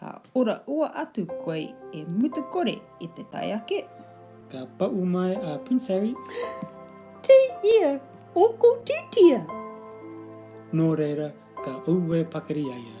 Ka ora ua atu koe e mutu kore i te tae ake. Ka paʻu mai a Prince Harry. Te ia o ko titia! Nō reira, ka auē pakari a ia.